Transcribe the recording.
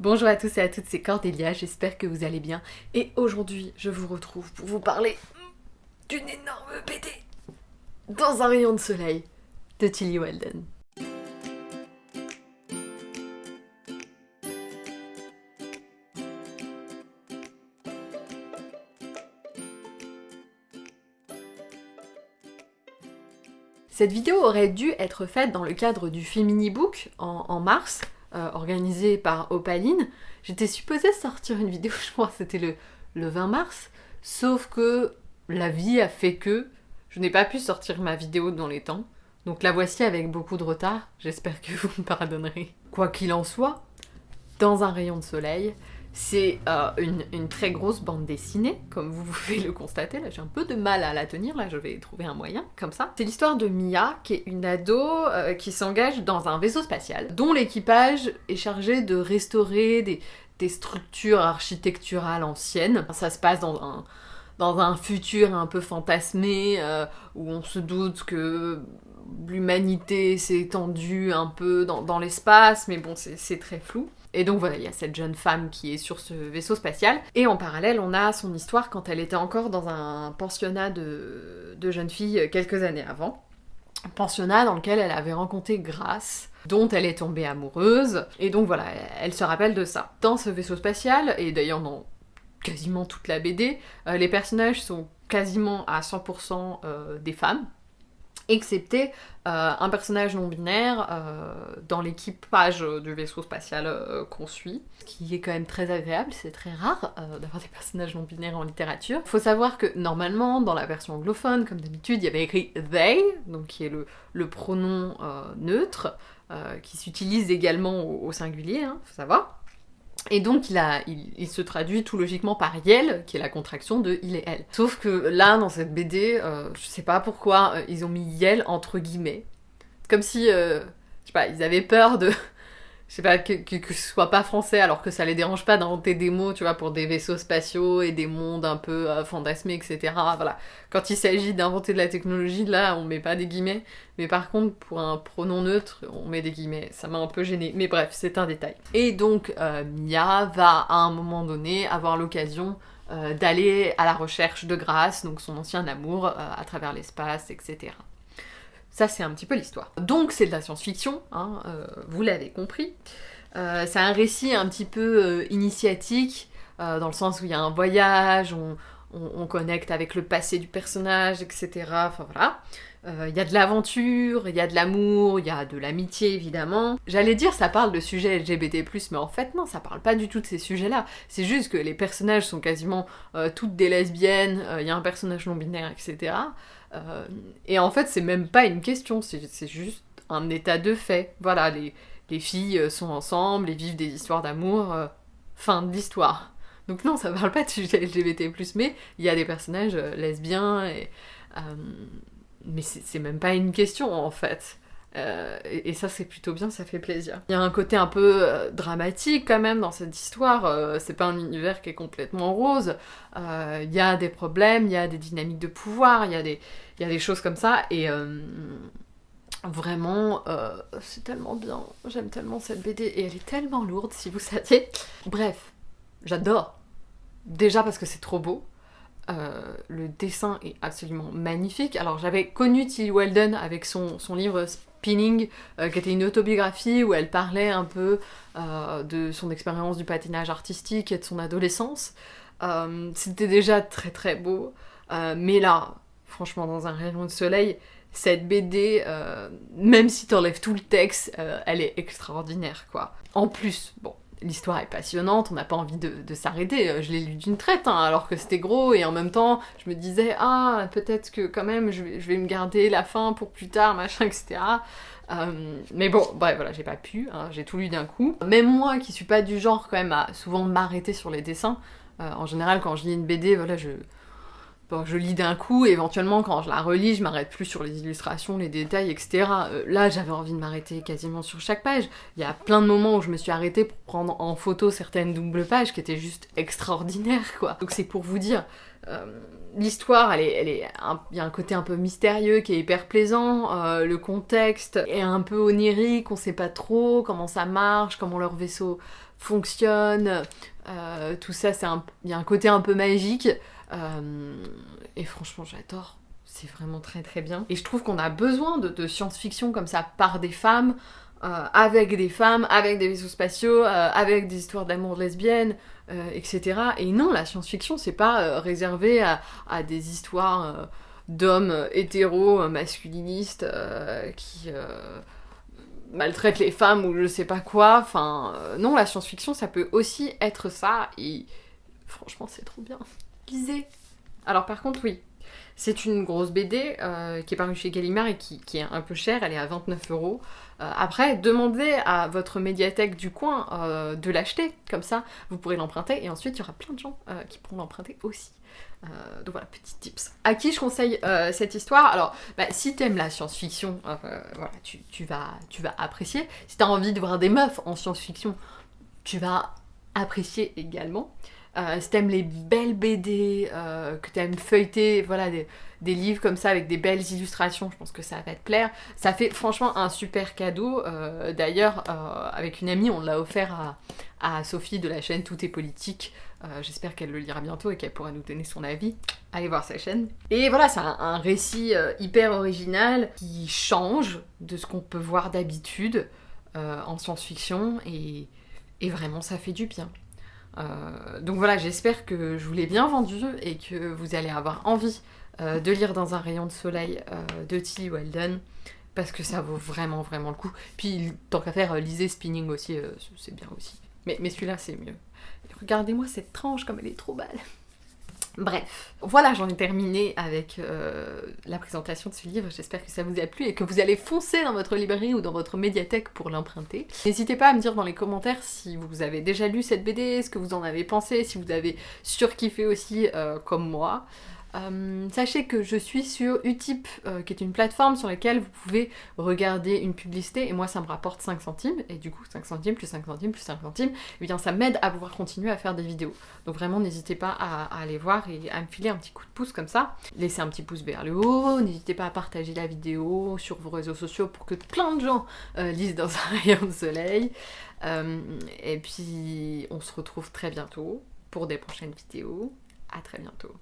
Bonjour à tous et à toutes, c'est Cordélia, j'espère que vous allez bien. Et aujourd'hui, je vous retrouve pour vous parler d'une énorme BD dans un rayon de soleil de Tilly Weldon. Cette vidéo aurait dû être faite dans le cadre du Femini Book en mars, euh, organisé par Opaline. J'étais supposée sortir une vidéo, je crois c'était le, le 20 mars, sauf que la vie a fait que je n'ai pas pu sortir ma vidéo dans les temps. Donc la voici avec beaucoup de retard, j'espère que vous me pardonnerez. Quoi qu'il en soit, dans un rayon de soleil, c'est euh, une, très grosse bande dessinée, comme vous pouvez le constater. J'ai un peu de mal à la tenir, là, je vais trouver un moyen, comme ça. C'est l'histoire de Mia, qui est une ado euh, qui s'engage dans un vaisseau spatial, dont l'équipage est chargé de restaurer des, structures architecturales anciennes. Ça se passe dans un, futur un peu fantasmé, euh, où on se doute que l'humanité s'est étendue un peu dans l'espace, mais bon, c'est très flou. Et donc voilà, il y a cette jeune femme qui est sur ce vaisseau spatial. Et en parallèle, on a son histoire quand elle était encore dans un pensionnat de, jeunes filles quelques années avant. Un pensionnat dans lequel elle avait rencontré Grace, dont elle est tombée amoureuse. Et donc voilà, elle se rappelle de ça. Dans ce vaisseau spatial, et d'ailleurs dans quasiment toute la BD, euh, les personnages sont quasiment à 100% euh, des femmes excepté euh, un personnage non binaire euh, dans l'équipage du vaisseau spatial euh, qu'on suit, ce qui est quand même très agréable, c'est très rare euh, d'avoir des personnages non binaires en littérature. Faut savoir que normalement, dans la version anglophone, comme d'habitude, il y avait écrit they, donc qui est le, pronom euh, neutre, euh, qui s'utilise également au, au singulier, hein, faut savoir. Et donc il, se traduit tout logiquement par Yel, qui est la contraction de il et elle. Sauf que là, dans cette BD, euh, je sais pas pourquoi, euh, ils ont mis Yel entre guillemets. Comme si, euh, je sais pas, ils avaient peur de... Je sais pas, que, que, ce soit pas français, alors que ça les dérange pas d'inventer des mots, tu vois, pour des vaisseaux spatiaux et des mondes un peu euh, fantasmés, etc. Voilà. Quand il s'agit d'inventer de la technologie, là, on met pas des guillemets. Mais par contre, pour un pronom neutre, on met des guillemets. Ça m'a un peu gêné. Mais bref, c'est un détail. Et donc, euh, Mia va, à un moment donné, avoir l'occasion euh, d'aller à la recherche de Grace, donc son ancien amour, à travers l'espace, etc. Ça, c'est un petit peu l'histoire. Donc, c'est de la science-fiction, hein, euh, vous l'avez compris. Euh, c'est un récit un petit peu euh, initiatique, dans le sens où il y a un voyage, on, on, on, connecte avec le passé du personnage, etc. Enfin voilà. Euh, il y a de l'aventure, il y a de l'amour, il y a de l'amitié évidemment. J'allais dire ça parle de sujets LGBT+, mais en fait non, ça parle pas du tout de ces sujets-là. C'est juste que les personnages sont quasiment toutes des lesbiennes, il y a un personnage non-binaire, etc. Euh, et en fait, c'est même pas une question, c'est juste un état de fait. Voilà, les, les filles sont ensemble et vivent des histoires d'amour. Euh, fin de l'histoire. Donc non, ça parle pas de sujet LGBT+, mais il y a des personnages euh, lesbiens, et, euh, mais c'est même pas une question en fait. Euh, et, ça c'est plutôt bien, ça fait plaisir. Il y a un côté un peu dramatique quand même dans cette histoire, euh, c'est pas un univers qui est complètement rose, il y a des problèmes, il y a des dynamiques de pouvoir, il y a des choses comme ça, et vraiment c'est tellement bien, j'aime tellement cette BD, et elle est tellement lourde si vous saviez. Bref, j'adore. Déjà parce que c'est trop beau, euh, le dessin est absolument magnifique. Alors j'avais connu Tilly Weldon avec son, son livre Spinning, euh, qui était une autobiographie où elle parlait un peu euh, de son expérience du patinage artistique et de son adolescence. C'était déjà très très beau, mais là, franchement, dans un rayon de soleil, cette BD, même si t'enlèves tout le texte, elle est extraordinaire, quoi. En plus, bon, l'histoire est passionnante, on n'a pas envie de, s'arrêter. Euh, je l'ai lu d'une traite, hein, alors que c'était gros, et en même temps, je me disais, ah, peut-être que quand même, je vais, je vais, me garder la fin pour plus tard, machin, etc. Euh, mais bon, bref, voilà, j'ai pas pu, hein, j'ai tout lu d'un coup. Même moi, qui suis pas du genre quand même à souvent m'arrêter sur les dessins, euh, en général, quand je lis une BD, voilà, je Bon, je lis d'un coup, éventuellement quand je la relis, je m'arrête plus sur les illustrations, les détails, etc. Euh, là, j'avais envie de m'arrêter quasiment sur chaque page. Il y a plein de moments où je me suis arrêtée pour prendre en photo certaines doubles pages qui étaient juste extraordinaires, quoi. Donc c'est pour vous dire, l'histoire, elle est, il y a un côté un peu mystérieux qui est hyper plaisant. Euh, le contexte est un peu onirique, on sait pas trop comment ça marche, comment leur vaisseau fonctionne, tout ça, il y a un côté un peu magique, et franchement j'adore, c'est vraiment très très bien. Et je trouve qu'on a besoin de, science-fiction comme ça par des femmes, euh, avec des femmes, avec des vaisseaux spatiaux, euh, avec des histoires d'amour lesbiennes, euh, etc. Et non, la science-fiction, c'est pas réservé à, des histoires d'hommes hétéros, masculinistes, qui maltraitent les femmes ou je sais pas quoi. Enfin, non, la science-fiction, ça peut aussi être ça, et franchement, c'est trop bien. Lisez Alors par contre, oui, c'est une grosse BD euh, qui est parue chez Gallimard et qui, est un peu chère, elle est à 29 euros. Euh, après, demandez à votre médiathèque du coin euh, de l'acheter, comme ça vous pourrez l'emprunter et ensuite il y aura plein de gens qui pourront l'emprunter aussi. donc voilà, petit tips. À qui je conseille cette histoire? Alors, bah, si t'aimes la science-fiction, tu, vas, tu vas apprécier. Si t'as envie de voir des meufs en science-fiction, tu vas apprécier également. Euh, si t'aimes les belles BD, euh, que t'aimes feuilleter, voilà, des, livres comme ça avec des belles illustrations, je pense que ça va te plaire. Ça fait franchement un super cadeau. Euh, d'ailleurs, avec une amie, on l'a offert à, Sophie de la chaîne Tout est politique. J'espère qu'elle le lira bientôt et qu'elle pourra nous donner son avis. Allez voir sa chaîne. Et voilà, c'est un, récit hyper original qui change de ce qu'on peut voir d'habitude en science-fiction et vraiment ça fait du bien. Euh, donc voilà, j'espère que je vous l'ai bien vendu et que vous allez avoir envie euh, de lire dans un rayon de soleil euh, de Tilly Weldon parce que ça vaut vraiment vraiment le coup. Puis tant qu'à faire, lisez Spinning aussi, c'est bien aussi. Mais, mais celui-là c'est mieux. Regardez-moi cette tranche comme elle est trop belle. Bref, voilà, j'en ai terminé avec euh, la présentation de ce livre. J'espère que ça vous a plu et que vous allez foncer dans votre librairie ou dans votre médiathèque pour l'emprunter. N'hésitez pas à me dire dans les commentaires si vous avez déjà lu cette BD, ce que vous en avez pensé, si vous avez surkiffé aussi euh, comme moi. Euh, sachez que je suis sur Utip, euh, qui est une plateforme sur laquelle vous pouvez regarder une publicité, et moi ça me rapporte 5 centimes, et du coup 5 centimes plus 5 centimes plus 5 centimes, eh bien ça m'aide à pouvoir continuer à faire des vidéos. Donc vraiment n'hésitez pas à, aller voir et à me filer un petit coup de pouce comme ça. Laissez un petit pouce vers le haut, n'hésitez pas à partager la vidéo sur vos réseaux sociaux pour que plein de gens euh, lisent dans un rayon de soleil. et puis on se retrouve très bientôt pour des prochaines vidéos. À très bientôt.